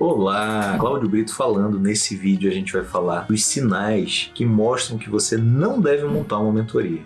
Olá, Cláudio Brito falando. Nesse vídeo a gente vai falar dos sinais que mostram que você não deve montar uma mentoria.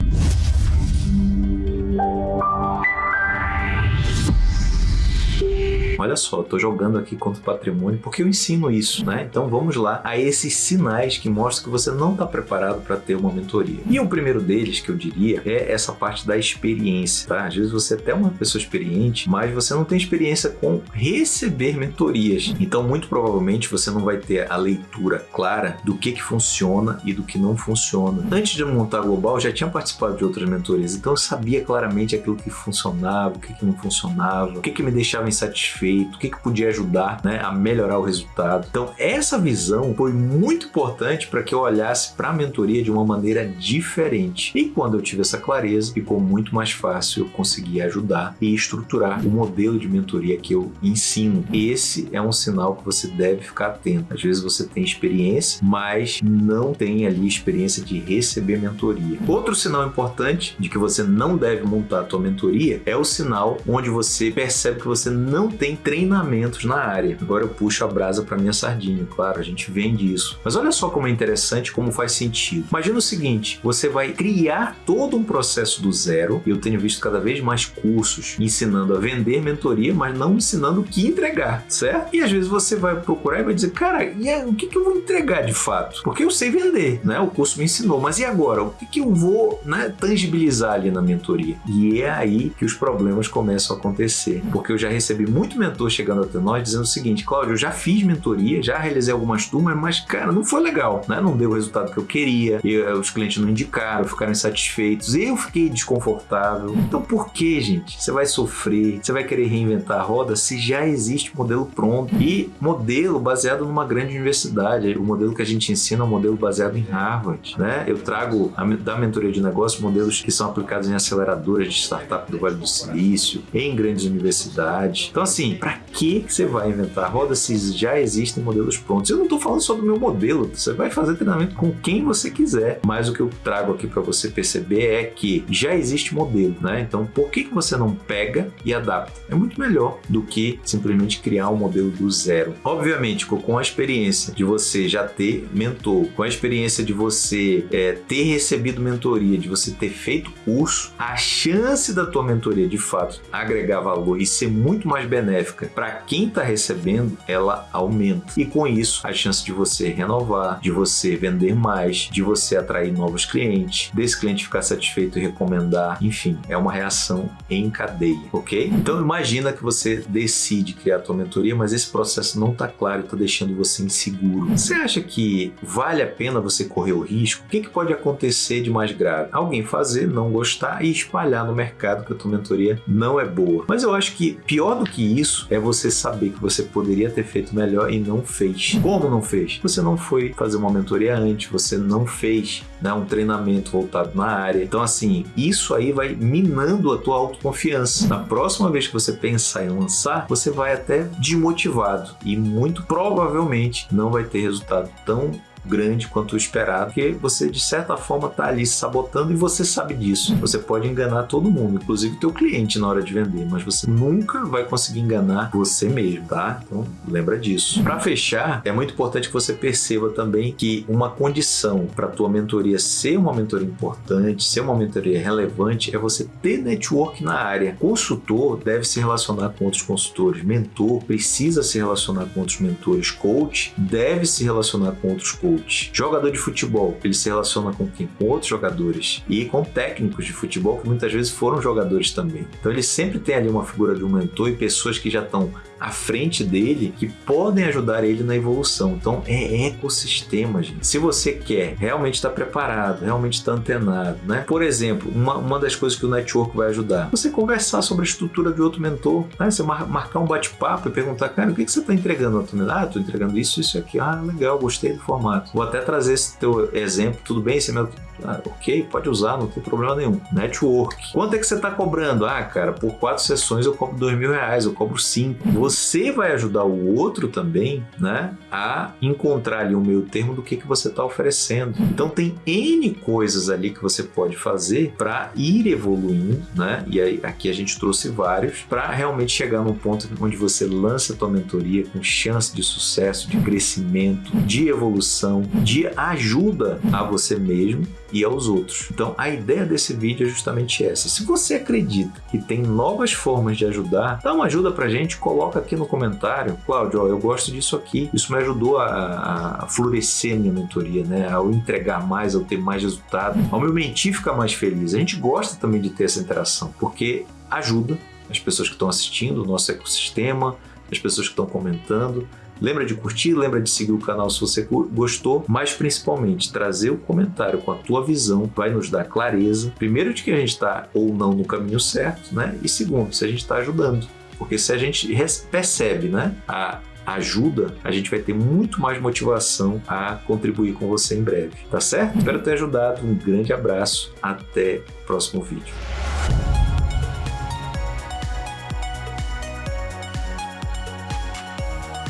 Olha só, estou jogando aqui contra o patrimônio porque eu ensino isso, né? Então vamos lá a esses sinais que mostram que você não está preparado para ter uma mentoria. E o primeiro deles que eu diria é essa parte da experiência, tá? Às vezes você é até uma pessoa experiente, mas você não tem experiência com receber mentorias. Então muito provavelmente você não vai ter a leitura clara do que que funciona e do que não funciona. Antes de montar Global, eu já tinha participado de outras mentorias, então eu sabia claramente aquilo que funcionava, o que que não funcionava, o que que me deixava insatisfeito feito, o que, que podia ajudar né, a melhorar o resultado. Então, essa visão foi muito importante para que eu olhasse para a mentoria de uma maneira diferente. E quando eu tive essa clareza, ficou muito mais fácil eu conseguir ajudar e estruturar o modelo de mentoria que eu ensino. Esse é um sinal que você deve ficar atento. Às vezes você tem experiência, mas não tem ali experiência de receber mentoria. Outro sinal importante de que você não deve montar a tua mentoria é o sinal onde você percebe que você não tem treinamentos na área. Agora eu puxo a brasa para minha sardinha, claro, a gente vende isso. Mas olha só como é interessante, como faz sentido. Imagina o seguinte, você vai criar todo um processo do zero, eu tenho visto cada vez mais cursos ensinando a vender mentoria, mas não ensinando o que entregar, certo? E às vezes você vai procurar e vai dizer, cara, e aí, o que, que eu vou entregar de fato? Porque eu sei vender, né? O curso me ensinou, mas e agora? O que, que eu vou né, tangibilizar ali na mentoria? E é aí que os problemas começam a acontecer, porque eu já recebi muito mentor chegando até nós dizendo o seguinte, Cláudio, eu já fiz mentoria, já realizei algumas turmas, mas, cara, não foi legal, né? Não deu o resultado que eu queria, e, uh, os clientes não indicaram, ficaram insatisfeitos, eu fiquei desconfortável. Então, por que, gente? Você vai sofrer, você vai querer reinventar a roda se já existe modelo pronto e modelo baseado numa grande universidade. O modelo que a gente ensina é um modelo baseado em Harvard, né? Eu trago a, da mentoria de negócios modelos que são aplicados em aceleradoras de startup do Vale do Silício, em grandes universidades. Então, assim, para que você vai inventar roda se já existem modelos prontos? Eu não estou falando só do meu modelo, você vai fazer treinamento com quem você quiser, mas o que eu trago aqui para você perceber é que já existe modelo, né? Então, por que, que você não pega e adapta? É muito melhor do que simplesmente criar um modelo do zero. Obviamente, com a experiência de você já ter mentor, com a experiência de você é, ter recebido mentoria, de você ter feito curso, a chance da tua mentoria de fato agregar valor e ser muito mais benéfica para quem está recebendo, ela aumenta. E com isso, a chance de você renovar, de você vender mais, de você atrair novos clientes, desse cliente ficar satisfeito e recomendar, enfim, é uma reação em cadeia, ok? Então imagina que você decide criar a tua mentoria, mas esse processo não está claro está deixando você inseguro. Você acha que vale a pena você correr o risco? O que, que pode acontecer de mais grave? Alguém fazer, não gostar e espalhar no mercado que a tua mentoria não é boa. Mas eu acho que pior do que isso, isso é você saber que você poderia ter feito melhor e não fez. Como não fez? Você não foi fazer uma mentoria antes, você não fez né, um treinamento voltado na área. Então, assim, isso aí vai minando a tua autoconfiança. Na próxima vez que você pensar em lançar, você vai até desmotivado e muito provavelmente não vai ter resultado tão grande quanto o esperado, porque você de certa forma está ali sabotando e você sabe disso. Você pode enganar todo mundo, inclusive o teu cliente na hora de vender, mas você nunca vai conseguir enganar você mesmo, tá? Então lembra disso. Para fechar, é muito importante que você perceba também que uma condição para tua mentoria ser uma mentoria importante, ser uma mentoria relevante, é você ter network na área. Consultor deve se relacionar com outros consultores, mentor precisa se relacionar com outros mentores, coach deve se relacionar com outros coaches coach. Jogador de futebol, ele se relaciona com quem? Com outros jogadores e com técnicos de futebol que muitas vezes foram jogadores também. Então ele sempre tem ali uma figura de um mentor e pessoas que já estão à frente dele que podem ajudar ele na evolução. Então é ecossistema, gente. Se você quer realmente estar preparado, realmente estar antenado, né? Por exemplo, uma, uma das coisas que o network vai ajudar, você conversar sobre a estrutura de outro mentor, né? Você mar, marcar um bate-papo e perguntar, cara, o que, que você está entregando? Ah, estou entregando isso, isso aqui. Ah, legal, gostei do formato. Vou até trazer esse teu exemplo, tudo bem? Esse é meu ah, ok, pode usar, não tem problema nenhum. Network. Quanto é que você está cobrando? Ah, cara, por quatro sessões eu cobro dois mil reais, eu cobro cinco. Você vai ajudar o outro também, né, a encontrar ali o meio termo do que, que você está oferecendo. Então tem N coisas ali que você pode fazer para ir evoluindo, né? E aí aqui a gente trouxe vários para realmente chegar num ponto onde você lança a tua mentoria com chance de sucesso, de crescimento, de evolução, de ajuda a você mesmo e aos outros. Então a ideia desse vídeo é justamente essa. Se você acredita que tem novas formas de ajudar, dá uma ajuda pra gente, coloca aqui no comentário. Cláudio, eu gosto disso aqui. Isso me ajudou a, a florescer minha mentoria, né? Ao entregar mais, ao ter mais resultado, ao meu mentir ficar mais feliz. A gente gosta também de ter essa interação, porque ajuda as pessoas que estão assistindo, o nosso ecossistema, as pessoas que estão comentando. Lembra de curtir, lembra de seguir o canal se você gostou, mas principalmente trazer o comentário com a tua visão vai nos dar clareza, primeiro de que a gente está ou não no caminho certo, né? E segundo, se a gente está ajudando. Porque se a gente percebe né, a ajuda, a gente vai ter muito mais motivação a contribuir com você em breve, tá certo? Espero ter ajudado, um grande abraço, até o próximo vídeo.